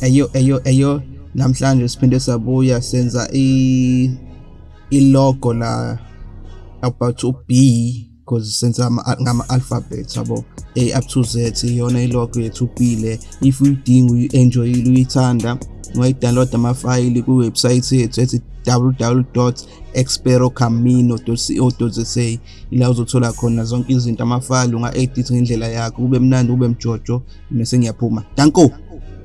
eyo eyo eyo namhlanje siphinde sabuya senza i ilogo la about u-B because senza ama- ngama alphabet yabo. A up to Z iyona ilogo yethu B le if uyidinga uyi-enjoyile uyithanda ungayidownload amafayili kuwebsite yethu ethi www.experocamino.co.za ila uzothola khona zonke izinto amafayili unga-edit ngendlela yakho kube mnandi kube mjojo bese ngiyaphuma. Danko!